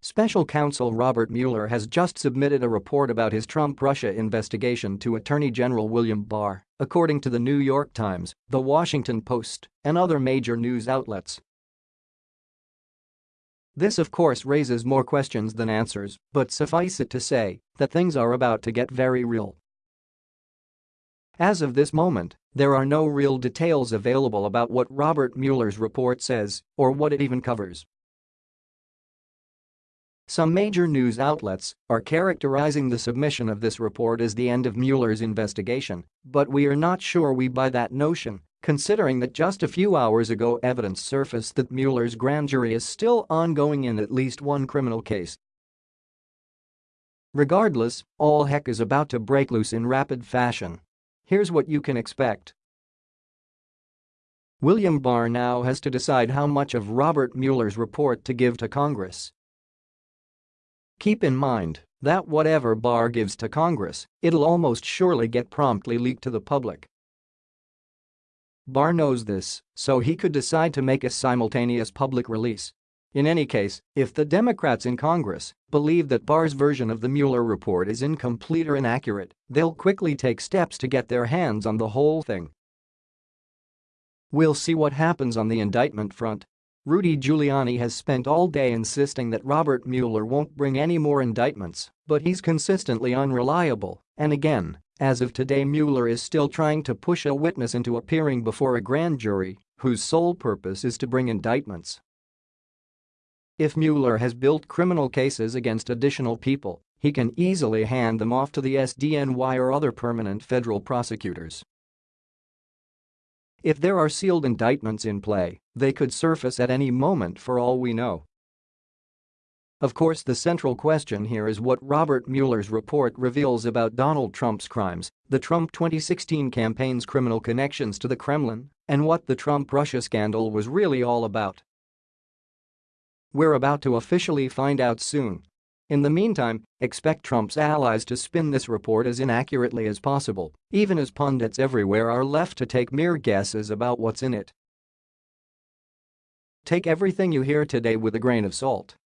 Special counsel Robert Mueller has just submitted a report about his Trump-Russia investigation to Attorney General William Barr, according to the New York Times, The Washington Post, and other major news outlets. This of course raises more questions than answers, but suffice it to say that things are about to get very real. As of this moment, there are no real details available about what Robert Mueller's report says or what it even covers. Some major news outlets are characterizing the submission of this report as the end of Mueller's investigation, but we are not sure we buy that notion, considering that just a few hours ago evidence surfaced that Mueller's grand jury is still ongoing in at least one criminal case. Regardless, all heck is about to break loose in rapid fashion. Here's what you can expect. William Barr now has to decide how much of Robert Mueller's report to give to Congress. Keep in mind that whatever Barr gives to Congress, it'll almost surely get promptly leaked to the public. Barr knows this, so he could decide to make a simultaneous public release. In any case, if the Democrats in Congress believe that Barr's version of the Mueller report is incomplete or inaccurate, they'll quickly take steps to get their hands on the whole thing. We'll see what happens on the indictment front. Rudy Giuliani has spent all day insisting that Robert Mueller won't bring any more indictments, but he's consistently unreliable, and again, as of today Mueller is still trying to push a witness into appearing before a grand jury whose sole purpose is to bring indictments. If Mueller has built criminal cases against additional people, he can easily hand them off to the SDNY or other permanent federal prosecutors. If there are sealed indictments in play, they could surface at any moment for all we know. Of course the central question here is what Robert Mueller's report reveals about Donald Trump's crimes, the Trump 2016 campaign's criminal connections to the Kremlin, and what the Trump-Russia scandal was really all about. We're about to officially find out soon, in the meantime, expect Trump's allies to spin this report as inaccurately as possible, even as pundits everywhere are left to take mere guesses about what's in it. Take everything you hear today with a grain of salt.